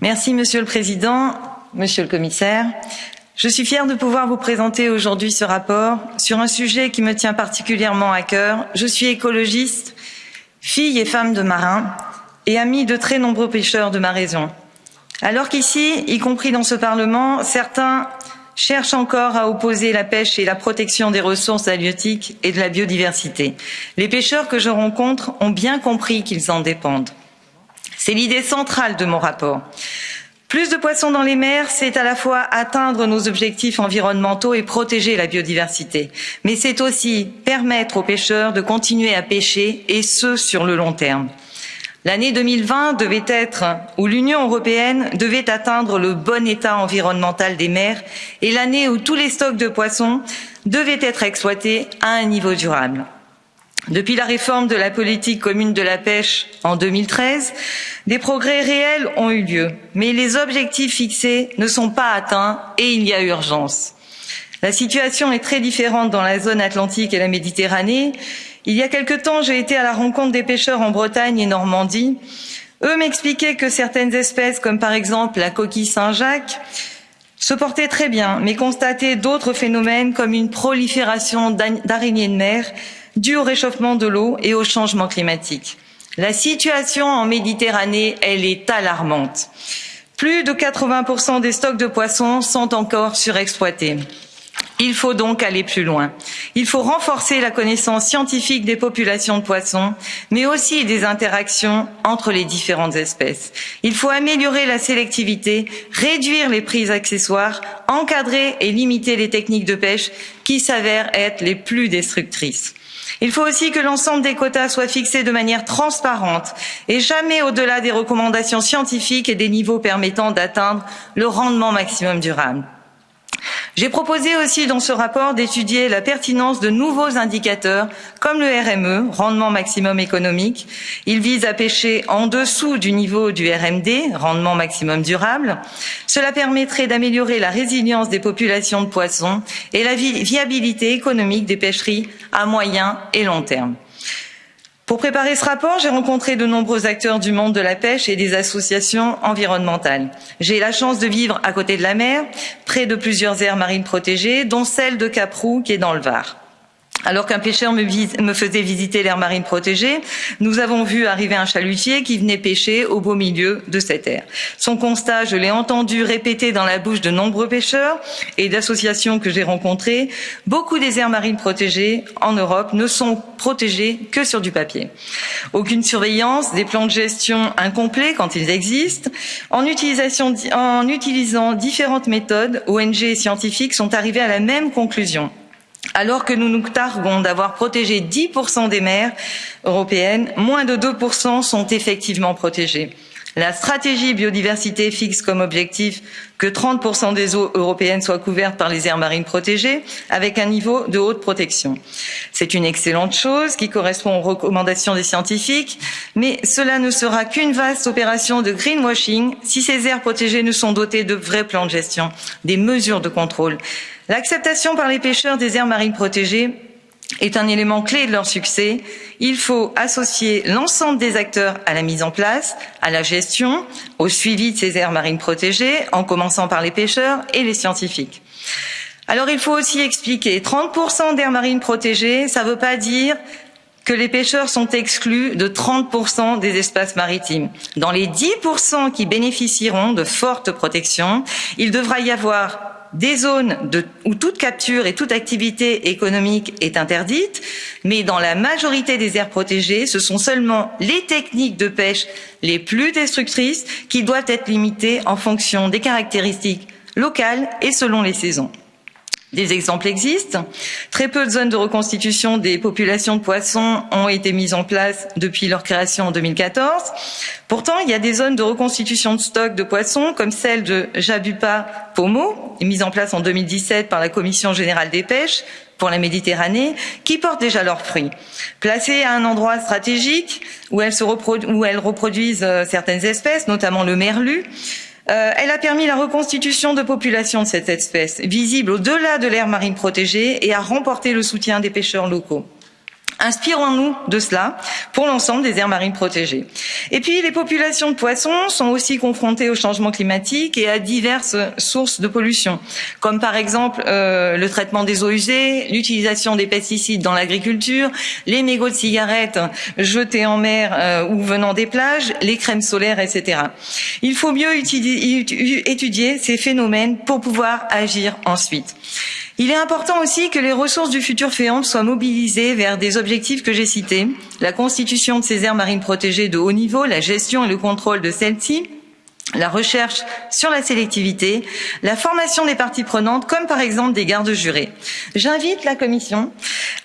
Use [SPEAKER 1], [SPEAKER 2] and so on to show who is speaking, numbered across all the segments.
[SPEAKER 1] Merci Monsieur le Président, Monsieur le Commissaire. Je suis fière de pouvoir vous présenter aujourd'hui ce rapport sur un sujet qui me tient particulièrement à cœur. Je suis écologiste, fille et femme de marins et amie de très nombreux pêcheurs de ma région. Alors qu'ici, y compris dans ce Parlement, certains cherchent encore à opposer la pêche et la protection des ressources halieutiques et de la biodiversité. Les pêcheurs que je rencontre ont bien compris qu'ils en dépendent. C'est l'idée centrale de mon rapport. Plus de poissons dans les mers, c'est à la fois atteindre nos objectifs environnementaux et protéger la biodiversité, mais c'est aussi permettre aux pêcheurs de continuer à pêcher, et ce, sur le long terme. L'année 2020 devait être où l'Union européenne devait atteindre le bon état environnemental des mers et l'année où tous les stocks de poissons devaient être exploités à un niveau durable. Depuis la réforme de la politique commune de la pêche en 2013, des progrès réels ont eu lieu, mais les objectifs fixés ne sont pas atteints et il y a urgence. La situation est très différente dans la zone atlantique et la Méditerranée il y a quelque temps, j'ai été à la rencontre des pêcheurs en Bretagne et Normandie. Eux m'expliquaient que certaines espèces, comme par exemple la coquille Saint-Jacques, se portaient très bien, mais constataient d'autres phénomènes comme une prolifération d'araignées de mer due au réchauffement de l'eau et au changement climatique. La situation en Méditerranée, elle est alarmante. Plus de 80% des stocks de poissons sont encore surexploités. Il faut donc aller plus loin. Il faut renforcer la connaissance scientifique des populations de poissons, mais aussi des interactions entre les différentes espèces. Il faut améliorer la sélectivité, réduire les prises accessoires, encadrer et limiter les techniques de pêche qui s'avèrent être les plus destructrices. Il faut aussi que l'ensemble des quotas soit fixé de manière transparente et jamais au-delà des recommandations scientifiques et des niveaux permettant d'atteindre le rendement maximum durable. J'ai proposé aussi dans ce rapport d'étudier la pertinence de nouveaux indicateurs comme le RME, rendement maximum économique. Il vise à pêcher en dessous du niveau du RMD, rendement maximum durable. Cela permettrait d'améliorer la résilience des populations de poissons et la viabilité économique des pêcheries à moyen et long terme. Pour préparer ce rapport, j'ai rencontré de nombreux acteurs du monde de la pêche et des associations environnementales. J'ai la chance de vivre à côté de la mer, près de plusieurs aires marines protégées, dont celle de Caprou, qui est dans le Var. Alors qu'un pêcheur me, faisait visiter l'aire marine protégée, nous avons vu arriver un chalutier qui venait pêcher au beau milieu de cette aire. Son constat, je l'ai entendu répéter dans la bouche de nombreux pêcheurs et d'associations que j'ai rencontrées. Beaucoup des aires marines protégées en Europe ne sont protégées que sur du papier. Aucune surveillance, des plans de gestion incomplets quand ils existent. En, en utilisant différentes méthodes, ONG et scientifiques sont arrivés à la même conclusion alors que nous nous targuons d'avoir protégé 10% des mers européennes, moins de 2% sont effectivement protégées. La stratégie biodiversité fixe comme objectif que 30% des eaux européennes soient couvertes par les aires marines protégées avec un niveau de haute protection. C'est une excellente chose qui correspond aux recommandations des scientifiques, mais cela ne sera qu'une vaste opération de greenwashing si ces aires protégées ne sont dotées de vrais plans de gestion, des mesures de contrôle. L'acceptation par les pêcheurs des aires marines protégées est un élément clé de leur succès. Il faut associer l'ensemble des acteurs à la mise en place, à la gestion, au suivi de ces aires marines protégées, en commençant par les pêcheurs et les scientifiques. Alors il faut aussi expliquer, 30% d'aires marines protégées, ça ne veut pas dire que les pêcheurs sont exclus de 30% des espaces maritimes. Dans les 10% qui bénéficieront de fortes protections, il devra y avoir des zones où toute capture et toute activité économique est interdite, mais dans la majorité des aires protégées, ce sont seulement les techniques de pêche les plus destructrices qui doivent être limitées en fonction des caractéristiques locales et selon les saisons. Des exemples existent. Très peu de zones de reconstitution des populations de poissons ont été mises en place depuis leur création en 2014. Pourtant, il y a des zones de reconstitution de stocks de poissons, comme celle de Jabupa-Pomo, mise en place en 2017 par la Commission générale des pêches pour la Méditerranée, qui portent déjà leurs fruits. Placées à un endroit stratégique où elles, où elles reproduisent euh, certaines espèces, notamment le merlu, elle a permis la reconstitution de populations de cette espèce, visible au-delà de l'aire marine protégée, et a remporté le soutien des pêcheurs locaux. Inspirons-nous de cela pour l'ensemble des aires marines protégées. Et puis, les populations de poissons sont aussi confrontées au changement climatique et à diverses sources de pollution, comme par exemple euh, le traitement des eaux usées, l'utilisation des pesticides dans l'agriculture, les mégots de cigarettes jetés en mer euh, ou venant des plages, les crèmes solaires, etc. Il faut mieux étudier ces phénomènes pour pouvoir agir ensuite. Il est important aussi que les ressources du futur FEAMP soient mobilisées vers des objectifs que j'ai cités, la constitution de ces aires marines protégées de haut niveau, la gestion et le contrôle de celles-ci, la recherche sur la sélectivité, la formation des parties prenantes, comme par exemple des gardes jurés. J'invite la Commission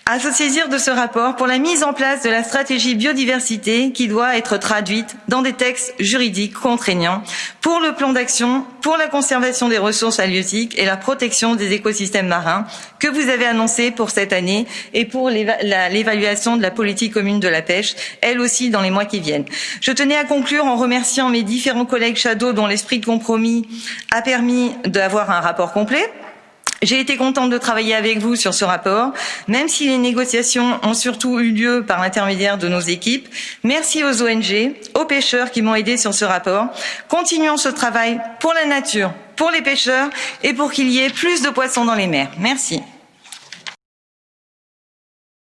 [SPEAKER 1] à se saisir de ce rapport pour la mise en place de la stratégie biodiversité qui doit être traduite dans des textes juridiques contraignants pour le plan d'action pour la conservation des ressources halieutiques et la protection des écosystèmes marins que vous avez annoncé pour cette année et pour l'évaluation de la politique commune de la pêche, elle aussi dans les mois qui viennent. Je tenais à conclure en remerciant mes différents collègues shadow dont l'esprit de compromis a permis d'avoir un rapport complet j'ai été contente de travailler avec vous sur ce rapport, même si les négociations ont surtout eu lieu par l'intermédiaire de nos équipes. Merci aux ONG, aux pêcheurs qui m'ont aidé sur ce rapport. Continuons ce travail pour la nature, pour les pêcheurs et pour qu'il y ait plus de poissons dans les mers. Merci.